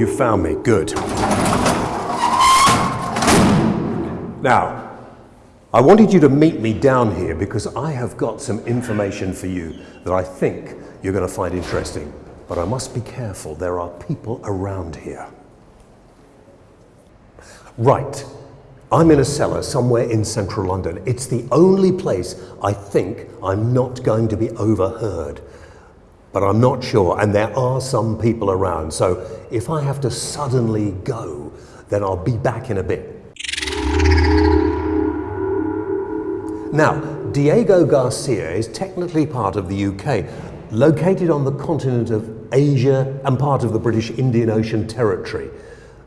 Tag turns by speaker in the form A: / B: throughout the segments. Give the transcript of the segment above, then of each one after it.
A: you found me. Good. Now, I wanted you to meet me down here because I have got some information for you that I think you're going to find interesting. But I must be careful, there are people around here. Right, I'm in a cellar somewhere in central London. It's the only place I think I'm not going to be overheard. But I'm not sure, and there are some people around. So if I have to suddenly go, then I'll be back in a bit. Now, Diego Garcia is technically part of the UK, located on the continent of Asia and part of the British Indian Ocean Territory.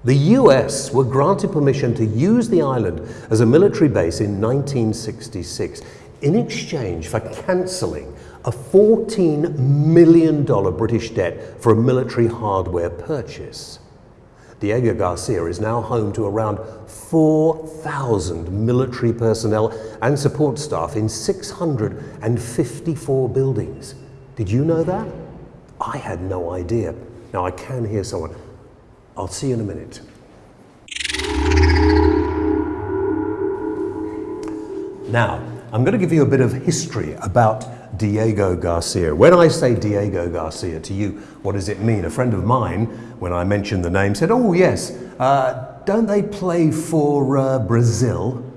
A: The US were granted permission to use the island as a military base in 1966 in exchange for cancelling a $14 million British debt for a military hardware purchase. Diego Garcia is now home to around 4,000 military personnel and support staff in 654 buildings. Did you know that? I had no idea. Now I can hear someone. I'll see you in a minute. Now, I'm going to give you a bit of history about Diego Garcia. When I say Diego Garcia to you, what does it mean? A friend of mine, when I mentioned the name, said, oh yes, uh, don't they play for uh, Brazil?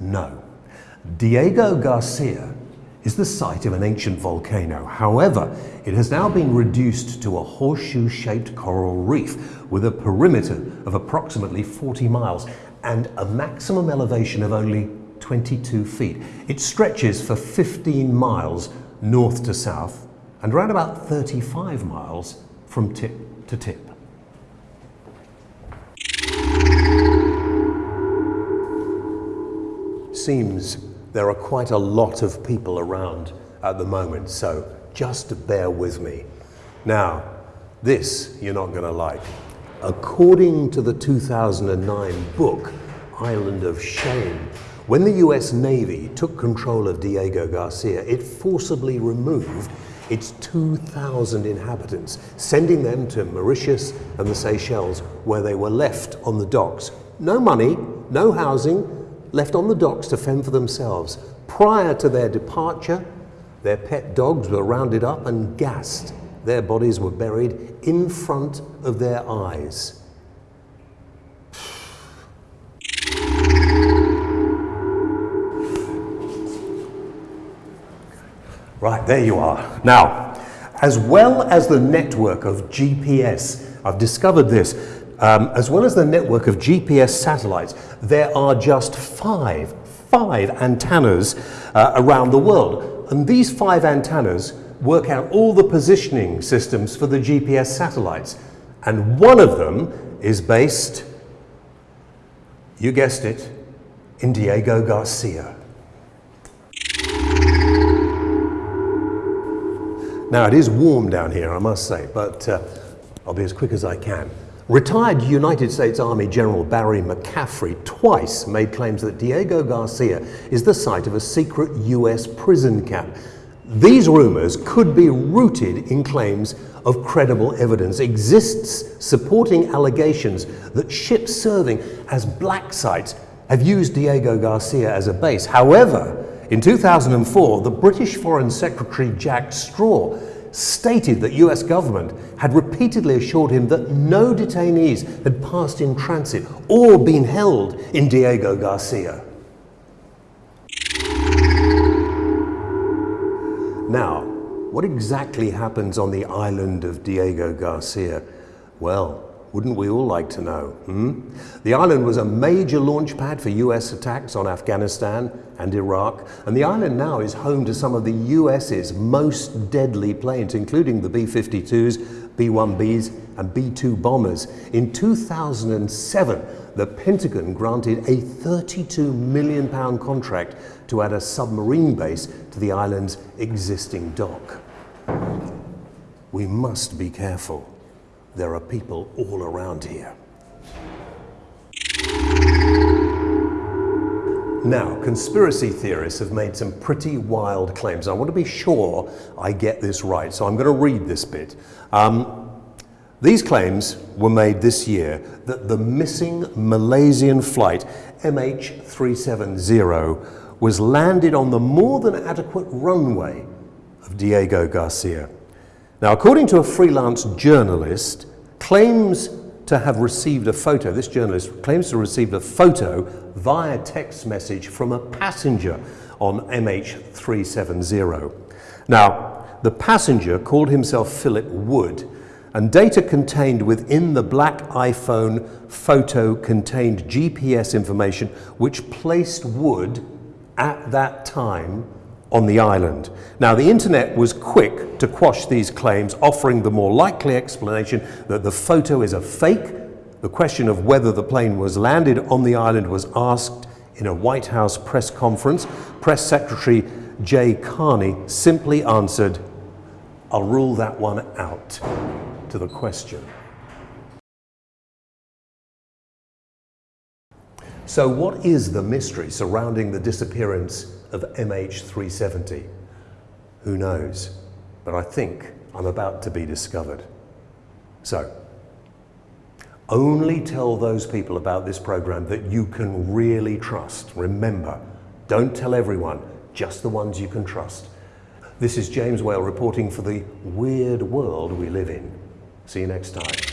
A: No. Diego Garcia is the site of an ancient volcano. However, it has now been reduced to a horseshoe-shaped coral reef with a perimeter of approximately 40 miles and a maximum elevation of only 22 feet. It stretches for 15 miles north to south and around about 35 miles from tip to tip. Seems there are quite a lot of people around at the moment, so just bear with me. Now, this you're not going to like. According to the 2009 book, Island of Shame, when the US Navy took control of Diego Garcia, it forcibly removed its 2,000 inhabitants, sending them to Mauritius and the Seychelles, where they were left on the docks. No money, no housing, left on the docks to fend for themselves. Prior to their departure, their pet dogs were rounded up and gassed. Their bodies were buried in front of their eyes. Right, there you are. Now, as well as the network of GPS, I've discovered this, um, as well as the network of GPS satellites, there are just five, five antennas uh, around the world. And these five antennas work out all the positioning systems for the GPS satellites. And one of them is based, you guessed it, in Diego Garcia. Now it is warm down here, I must say, but uh, I'll be as quick as I can. Retired United States Army General Barry McCaffrey twice made claims that Diego Garcia is the site of a secret US prison camp. These rumors could be rooted in claims of credible evidence exists supporting allegations that ships serving as black sites have used Diego Garcia as a base. However, in 2004, the British Foreign Secretary Jack Straw stated that US government had repeatedly assured him that no detainees had passed in transit or been held in Diego Garcia. Now, what exactly happens on the island of Diego Garcia? Well, wouldn't we all like to know? Hmm? The island was a major launch pad for US attacks on Afghanistan and Iraq, and the island now is home to some of the US's most deadly planes, including the B-52s, B-1Bs, and B-2 bombers. In 2007, the Pentagon granted a 32 million pound contract to add a submarine base to the island's existing dock. We must be careful. There are people all around here. Now, conspiracy theorists have made some pretty wild claims. I want to be sure I get this right, so I'm going to read this bit. Um, These claims were made this year that the missing Malaysian flight MH370 was landed on the more than adequate runway of Diego Garcia. Now, according to a freelance journalist, claims to have received a photo, this journalist claims to have received a photo via text message from a passenger on MH370. Now, the passenger called himself Philip Wood and data contained within the black iPhone photo contained GPS information which placed Wood at that time on the island. Now, the internet was quick to quash these claims, offering the more likely explanation that the photo is a fake. The question of whether the plane was landed on the island was asked in a White House press conference. Press Secretary Jay Carney simply answered, I'll rule that one out to the question. So what is the mystery surrounding the disappearance of MH370? Who knows? But I think I'm about to be discovered. So, only tell those people about this program that you can really trust. Remember, don't tell everyone, just the ones you can trust. This is James Whale reporting for the weird world we live in. See you next time.